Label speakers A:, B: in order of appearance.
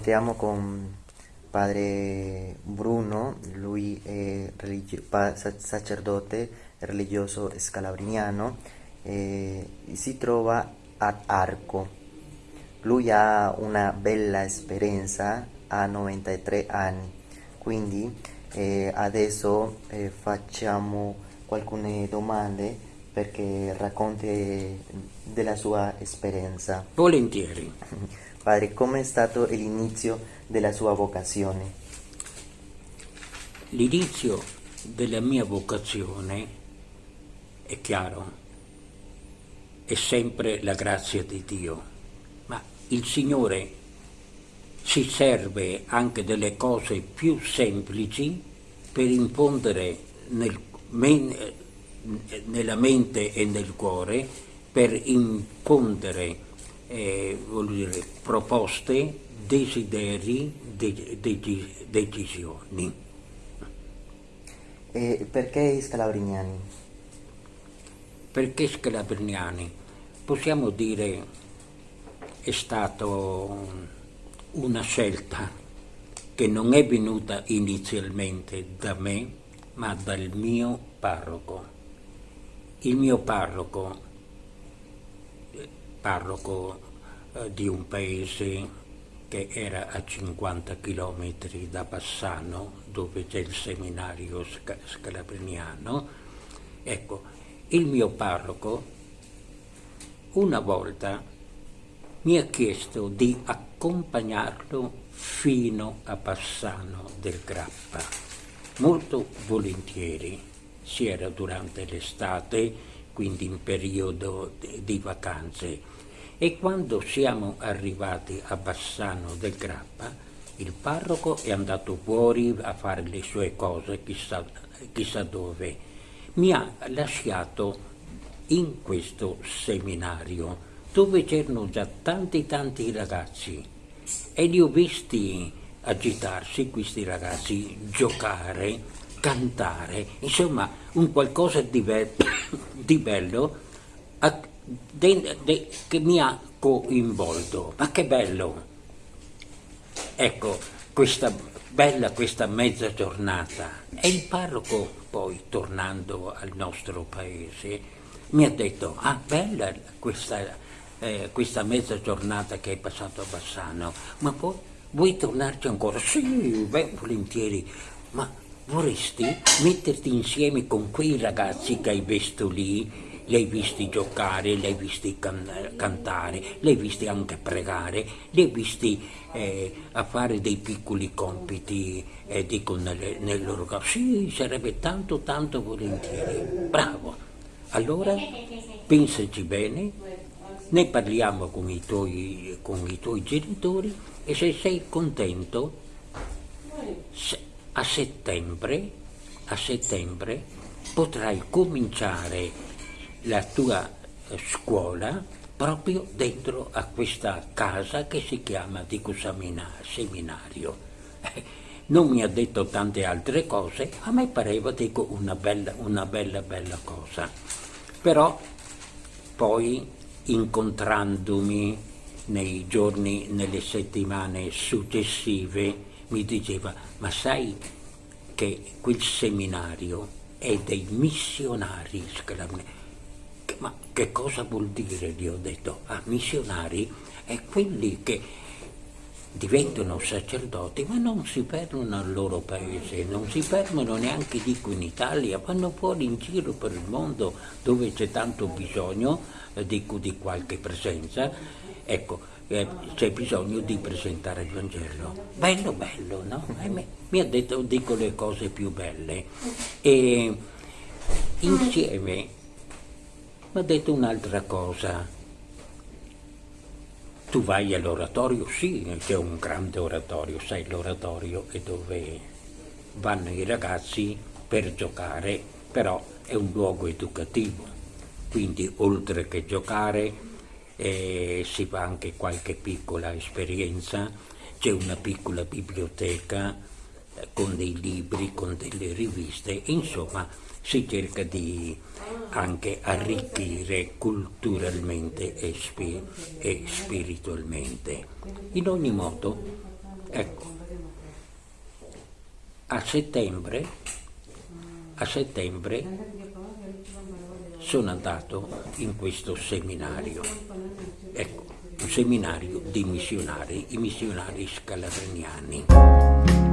A: raccontiamo con padre Bruno, lui è religio- sacerdote religioso scalabriniano, e si trova ad Arco. Lui ha una bella esperienza, ha 93 anni, quindi eh, adesso eh, facciamo alcune domande perché racconti della sua esperienza.
B: Volentieri.
A: Padre, come è stato l'inizio della sua vocazione?
B: L'inizio della mia vocazione, è chiaro, è sempre la grazia di Dio, ma il Signore si serve anche delle cose più semplici per infondere nel, nella mente e nel cuore, per infondere eh, dire, proposte, desideri, de, de, decisioni.
A: E perché scalabriniani?
B: Perché scalabriniani? Possiamo dire è stata una scelta che non è venuta inizialmente da me, ma dal mio parroco. Il mio parroco parroco eh, di un paese che era a 50 km da Bassano, dove c'è il seminario scalabriniano. Ecco, il mio parroco una volta mi ha chiesto di accompagnarlo fino a Bassano del Grappa, molto volentieri. Si era durante l'estate, quindi in periodo di vacanze. E quando siamo arrivati a Bassano del Grappa, il parroco è andato fuori a fare le sue cose, chissà, chissà dove. Mi ha lasciato in questo seminario dove c'erano già tanti tanti ragazzi e li ho visti agitarsi questi ragazzi, giocare, cantare, insomma un qualcosa di, be di bello a, de, de, che mi ha coinvolto. Ma che bello! Ecco, questa bella questa mezza giornata. E il parroco poi, tornando al nostro paese, mi ha detto, ah bella questa, eh, questa mezza giornata che hai passato a Bassano, ma poi vuoi tornarci ancora? Sì, beh, volentieri, ma vorresti metterti insieme con quei ragazzi che hai visto lì, li hai visti giocare, li hai visti can cantare, li hai visti anche pregare, li hai visti eh, a fare dei piccoli compiti, eh, dico, nelle, nel loro caso. Sì, sarebbe tanto, tanto volentieri. Bravo. Allora, pensaci bene, ne parliamo con i tuoi, con i tuoi genitori e se sei contento, se, a settembre, a settembre potrai cominciare la tua eh, scuola proprio dentro a questa casa che si chiama Dico Seminario. Non mi ha detto tante altre cose, a me pareva dico, una bella, una bella, bella cosa. Però poi incontrandomi nei giorni, nelle settimane successive, mi diceva, ma sai che quel seminario è dei missionari Ma che cosa vuol dire? Gli ho detto, ah, missionari è quelli che diventano sacerdoti ma non si perdono al loro paese, non si perdono neanche dico in Italia, vanno fuori in giro per il mondo dove c'è tanto bisogno eh, dico, di qualche presenza. Ecco, eh, c'è bisogno di presentare il Vangelo. Bello, bello, no? Mi, mi ha detto, dico le cose più belle. E insieme mi ha detto un'altra cosa. Tu vai all'oratorio? Sì, c'è un grande oratorio, sai l'oratorio è dove vanno i ragazzi per giocare, però è un luogo educativo, quindi oltre che giocare e si fa anche qualche piccola esperienza, c'è una piccola biblioteca eh, con dei libri, con delle riviste, insomma si cerca di anche arricchire culturalmente e, spi e spiritualmente. In ogni modo Ecco, a settembre, a settembre sono andato in questo seminario, ecco, un seminario di missionari, i missionari scalabriniani.